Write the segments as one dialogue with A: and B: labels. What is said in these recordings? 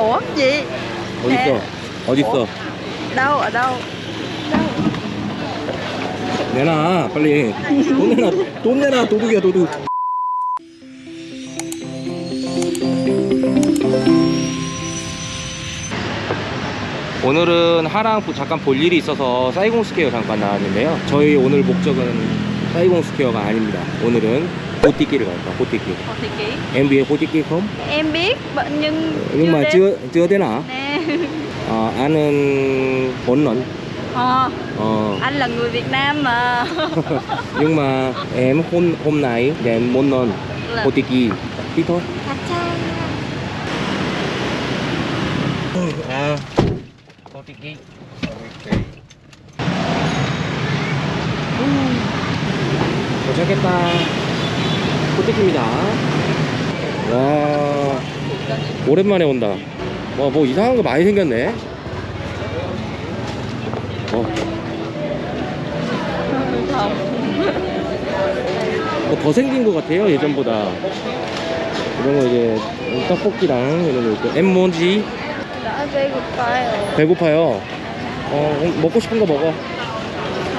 A: ủa gì
B: 어딨어? 어딨어?
A: đâu ở đâu
B: 내놔 빨리. 돈 내놔 돈 내놔 도둑이야 도둑. 오늘은 하랑 부- 잠깐 볼 일이 있어서 Saigon Square 잠깐 나왔는데요. 저희 오늘 목적은 Saigon Square가 아닙니다. 오늘은 Hồ Thị Kỷ를 갈 거야 Hồ Thị Kỷ
A: Hồ Thị Kỷ
B: em biết 호띠끼 không?
A: em biết bệnh nhưng
B: nhưng mà
A: đến.
B: chưa chưa thế nào
A: nè
B: ờ, anh bốn lần
A: ờ,
B: ờ
A: anh là người Việt Nam mà
B: nhưng mà em hôm hôm nay đến một lần
A: Là-
B: 호띠끼 đi thôi
A: Kacha.
B: 아 호띠끼 도착했다 호띠끼입니다. 와 오랜만에 온다. 와 뭐 이상한 거 많이 생겼네. 어, 뭐더 생긴 것 같아요 예전보다. 이런 거 이제 떡볶이랑 이런 거 있고. 엠모지?
A: đã 배고파요.
B: 배고파요? 어 먹고 싶은 거 먹어.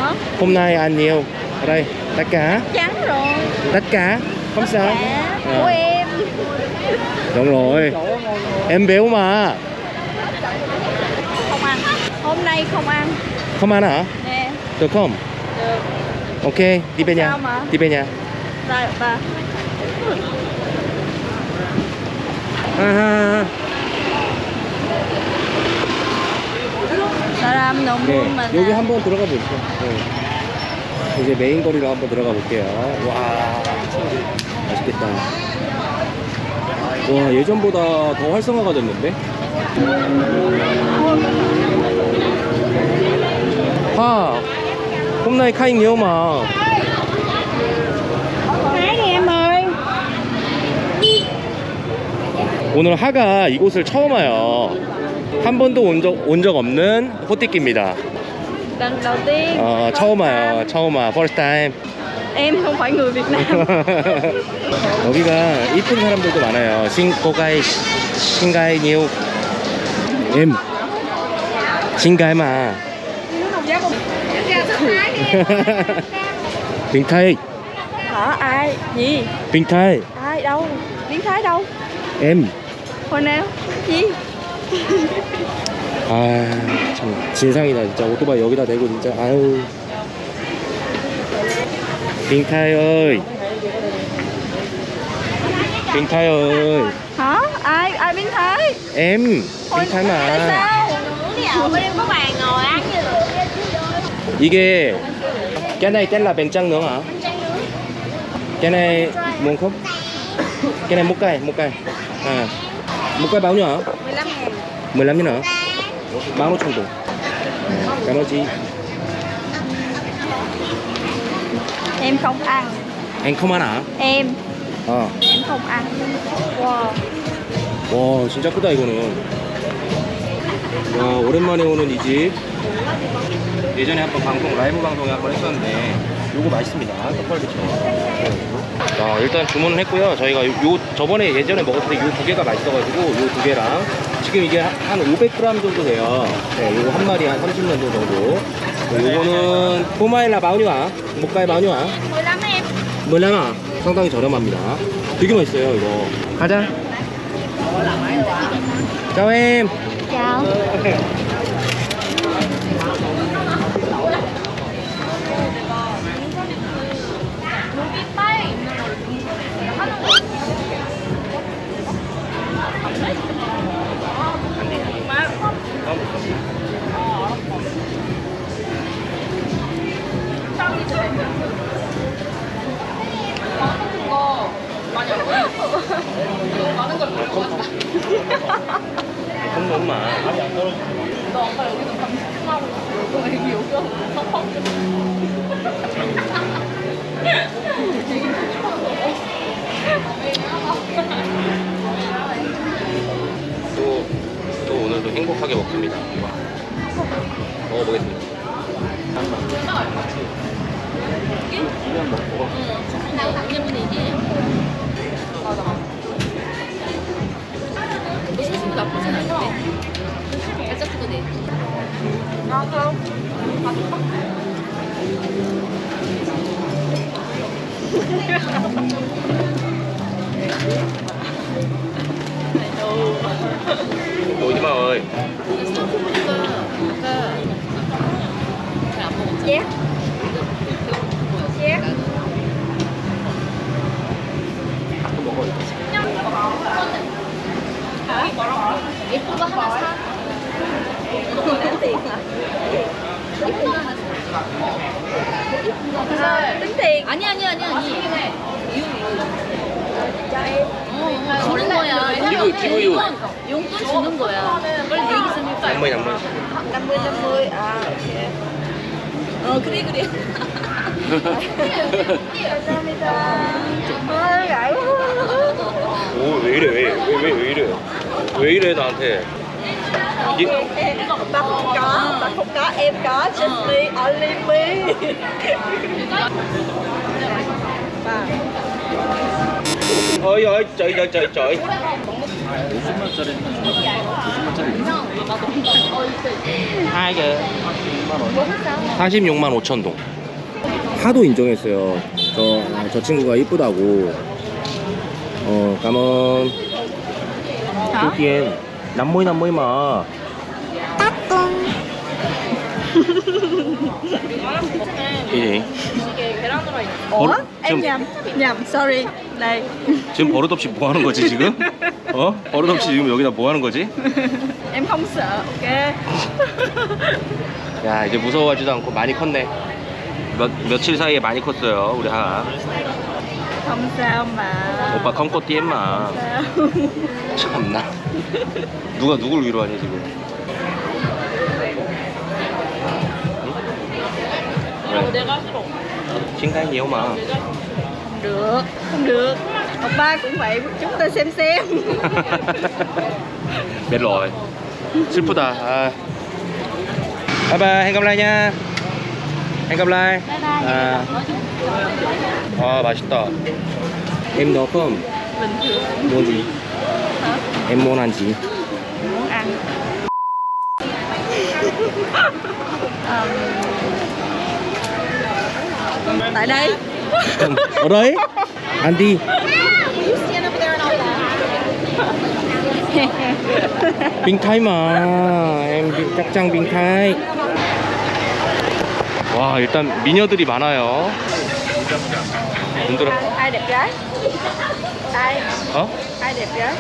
A: hả
B: hôm nay ăn nhiều ở đây tất cả
A: chắn rồi
B: tất cả không sao
A: Cả
B: Ờ.
A: của em
B: đúng rồi em béo mà
A: không ăn hôm nay không ăn
B: không ăn hả
A: nè
B: được không
A: được
B: ok đi về nhà
A: sao mà?
B: đi về nhà
A: rồi bà
B: 아하.
A: 사람 너무
B: 네,
A: 많아
B: 여기 한번 들어가 보시죠. 네. 이제 메인 거리로 한번 들어가 볼게요. 와, 맛있겠다. 와, 예전보다 더 활성화가 됐는데?
A: Hái đi em ơi
B: 오늘 하가 이곳을 처음 와요. 한 번도 온 적 온 적 없는 호띠끼입니다.
A: lần đầu tiên
B: 어, 처음 와요. 처음 와. First time.
A: em không phải người Việt Nam
B: 여기가 이쁜 사람들도 많아요. 싱고가이 싱가이 니우 em 싱가이 마 Bình Thái
A: hả ai gì
B: Bình Thái
A: ai đâu biến thái đâu
B: em
A: hồi nào gì
B: 아참 진상이다 진짜 오토바이 여기다 대고 진짜 아유 빙타이 ơi 빙타이 ơi
A: hả ai ai biến thái
B: em
A: Hồi-
B: 빙타이
A: tại
B: mà
A: sao
C: Đi ở bên em có bàn ngồi ăn như được
B: 이게 cái này tên là bánh tráng nướng hả cái này muốn không cái này một cây một cây à một cây bao nhiêu hả
C: 15 ngàn
B: 15 nghìn hả Bao nhiêu 정도 cảm ơn chị
A: em không ăn.
B: Anh không ăn hả?
A: Em.
B: 어.
A: em không ăn. Wow.
B: 와 진짜 크다 이거는. 와 오랜만에 오는 이 집. 예전에 한번 방송 라이브 방송에 한번 했었는데 요거 맛있습니다. 떡갈비처럼. 자 일단 주문을 했고요. 저희가 요, 요 저번에 예전에 먹었을 때 요 두 개가 맛있어가지고 요 두 개랑 지금 이게 한 500g 정도 돼요. 네 요거 한 마리 한 30년 정도 네, 요거는 포마일라 마우니와 목가의 마우니와.
C: 15 em
B: 몰라나 상당히 저렴합니다. 되게 맛있어요 이거. 가자. em
A: chào
B: không 또, 또 오늘도 행복하게 먹습니다 먹어보겠습니다 이면 먹고
C: nào tặng cho mình gì chứ 나쁘진 않은데. 살짝 뜨거네.
A: ngon không
B: 오지마 어이
C: 스타트보니까 아까 잘안 먹었잖아.
A: chét chét
B: 또 먹어
C: 예쁜 거 하나 사.
A: Tiền
C: 아니 아니 아니 아니.
A: em
C: 어, 주는 거야.
B: 기부, 기부유.
C: 용돈, 주는 거야. 빨리.
B: 양머리
A: 50 50 à ok ờ 그래 그래 감사합니다 아 quá
B: 오왜 이래 왜왜 왜, 왜 이래 왜 이래 나한테 이게
A: em bà không có bà không có em có just me only me bà
B: 어이 어이 저이 저이 저이 저이 2개 46만 5천 동. 하도 인정했어요. 저, 저 친구가 이쁘다고. 어 까먼 여기엔 남 모이 남모이 마. 이제
A: ủa
B: Ủa,
A: em
B: 지금-
A: nhầm nhầm sorry. Đây
B: 지금 버릇없이 뭐 하는 거지 지금? 어? 버릇없이 지금 여기다 뭐 하는 거지?
A: em không sợ ok
B: 야 이제 무서워하지도 않고 많이 컸네. 몇, 며칠 사이에 많이 컸어요 우리 하하
A: không sao mà
B: 오빠 컴코티 엠마
A: sao
B: 참나 누가 누굴 위로하니 지금 왜?
C: 내가 싫어.
B: 친가이 니오마
A: không được không được oppa cũng vậy chúng ta xem xem
B: 멜로이 슬프다 아. 바이바이 행감라이 nha 행감라이 아. 아 맛있다 em nấu cơm
A: bình thường
B: mua gì
A: hả
B: em muốn ăn gì
A: muốn ăn Ờm, tại đây
B: ở đấy ăn đi Bình Thái mà em 비- 짝짱 빙타이 와 일단 미녀들이 많아요 눈들어
A: ai đẹp gái ai
B: 어?
A: ai đẹp gái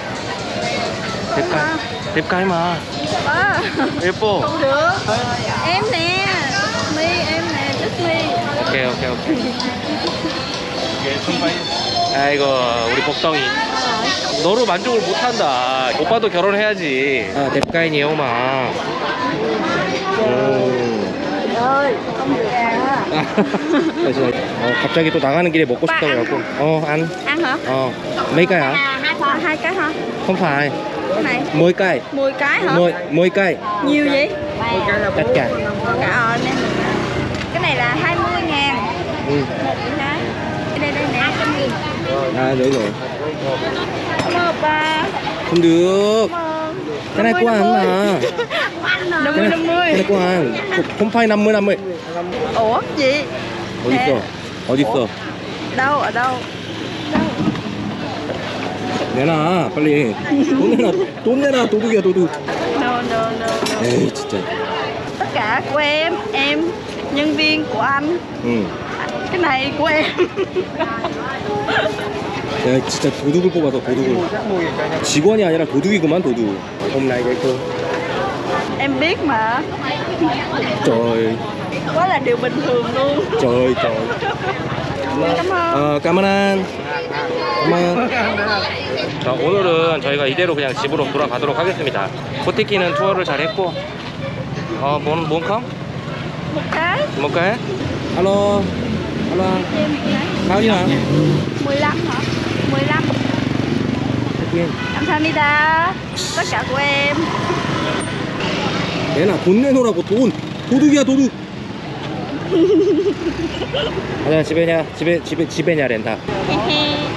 B: 뎁까이 뎁까이 마
A: à,
B: 예뻐
A: không được em nè mi em nè just mi
B: 오케이 오케이 오케이 아이고 우리 복덩이 너로 만족을 못한다 오빠도 결혼해야지 아 뎁까이 오마 오
A: ơi không được
B: 그래서 어, 갑자기 또 나가는 길에 먹고 싶다고 해갖고 어안
A: ăn hả
B: 어 mấy cây hả
A: à hai thôi hai cái hả
B: không phải
A: cái này
B: 10 cây
A: 10 cái hả
B: 10 10 cây
A: nhiều vậy
B: tất cả
A: cả ờ nè cái này là 20 ngàn
B: ừ.
A: một cái đây đây nè trăm nghìn
B: à đấy rồi
A: cảm ơn ba
B: không được
A: cảm ơn
B: cái này của anh mà
A: năm
B: cái
A: mươi
B: này,
A: năm
B: cái này
A: mươi
B: của anh không phải 50 50
A: ủa gì
B: 어디 있어 어디 있어
A: đâu ở đâu
B: 내놔 빨리 돈 내놔 돈 내놔 도둑이야 도둑
A: no no no no
B: 에이 진짜
A: tất cả của em em nhân viên của anh
B: 응.
A: cái này của em
B: 내가 진짜 도둑을 뽑아서 도둑을 직원이 아니라 도둑이구만 도둑 hôm nay cái cô
A: em biết mà
B: trời
A: quá là điều bình thường luôn
B: trời trời
A: cảm ơn
B: 어 까만한 까만 자 오늘은 저희가 이대로 그냥 집으로 돌아가도록 하겠습니다 코티키는 투어를 잘 했고 어 뭔 뭔컴?
A: cái
B: 뭘까? alo alo
A: em một cái
B: 가은이야
A: 15 hả 15 감사합니다 cả của em.
B: 내놔 돈 내놓으라고 돈 도둑이야 도둑 가자 집에냐 집에 집에 집에냐 렌다
A: hi.